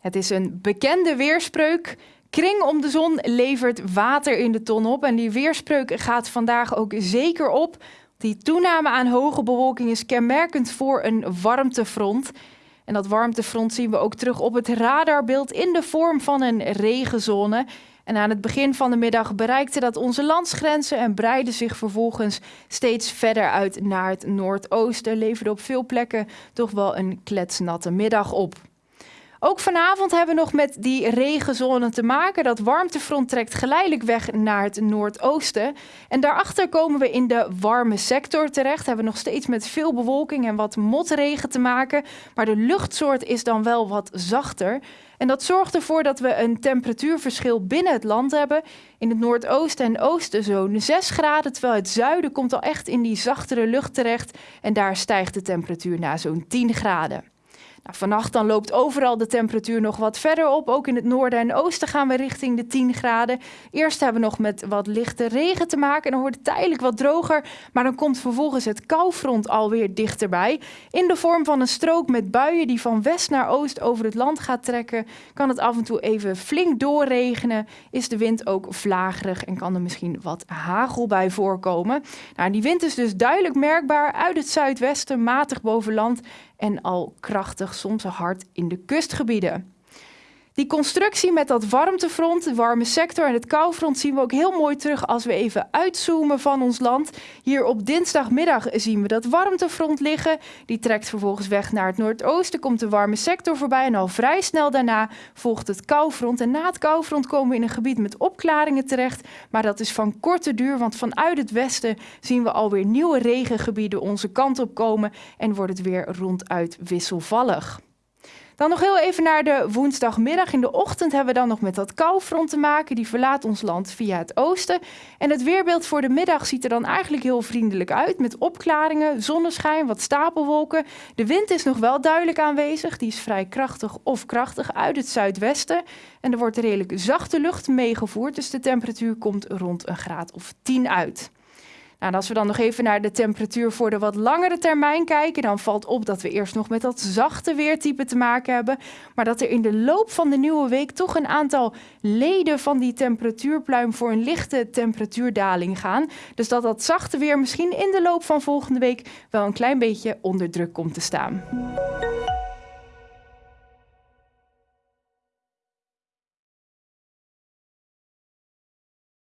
Het is een bekende weerspreuk. Kring om de zon levert water in de ton op. En die weerspreuk gaat vandaag ook zeker op. Die toename aan hoge bewolking is kenmerkend voor een warmtefront. En dat warmtefront zien we ook terug op het radarbeeld in de vorm van een regenzone. En aan het begin van de middag bereikte dat onze landsgrenzen en breidde zich vervolgens steeds verder uit naar het noordoosten. Leverde op veel plekken toch wel een kletsnatte middag op. Ook vanavond hebben we nog met die regenzone te maken. Dat warmtefront trekt geleidelijk weg naar het noordoosten. En daarachter komen we in de warme sector terecht. Hebben we nog steeds met veel bewolking en wat motregen te maken. Maar de luchtsoort is dan wel wat zachter. En dat zorgt ervoor dat we een temperatuurverschil binnen het land hebben. In het noordoosten en oosten zo'n 6 graden, terwijl het zuiden komt al echt in die zachtere lucht terecht. En daar stijgt de temperatuur naar zo'n 10 graden. Nou, vannacht dan loopt overal de temperatuur nog wat verder op. Ook in het noorden en oosten gaan we richting de 10 graden. Eerst hebben we nog met wat lichte regen te maken. En dan wordt het tijdelijk wat droger. Maar dan komt vervolgens het koufront alweer dichterbij. In de vorm van een strook met buien die van west naar oost over het land gaat trekken. Kan het af en toe even flink doorregenen. Is de wind ook vlagerig en kan er misschien wat hagel bij voorkomen. Nou, die wind is dus duidelijk merkbaar uit het zuidwesten, matig boven land en al krachtig, soms hard in de kustgebieden. Die constructie met dat warmtefront, de warme sector en het koufront zien we ook heel mooi terug als we even uitzoomen van ons land. Hier op dinsdagmiddag zien we dat warmtefront liggen. Die trekt vervolgens weg naar het noordoosten, komt de warme sector voorbij en al vrij snel daarna volgt het koufront. En na het koufront komen we in een gebied met opklaringen terecht, maar dat is van korte duur, want vanuit het westen zien we alweer nieuwe regengebieden onze kant op komen en wordt het weer ronduit wisselvallig. Dan nog heel even naar de woensdagmiddag. In de ochtend hebben we dan nog met dat koufront te maken. Die verlaat ons land via het oosten. En het weerbeeld voor de middag ziet er dan eigenlijk heel vriendelijk uit. Met opklaringen, zonneschijn, wat stapelwolken. De wind is nog wel duidelijk aanwezig. Die is vrij krachtig of krachtig uit het zuidwesten. En er wordt redelijk zachte lucht meegevoerd. Dus de temperatuur komt rond een graad of 10 uit. Nou, als we dan nog even naar de temperatuur voor de wat langere termijn kijken, dan valt op dat we eerst nog met dat zachte weertype te maken hebben. Maar dat er in de loop van de nieuwe week toch een aantal leden van die temperatuurpluim voor een lichte temperatuurdaling gaan. Dus dat dat zachte weer misschien in de loop van volgende week wel een klein beetje onder druk komt te staan.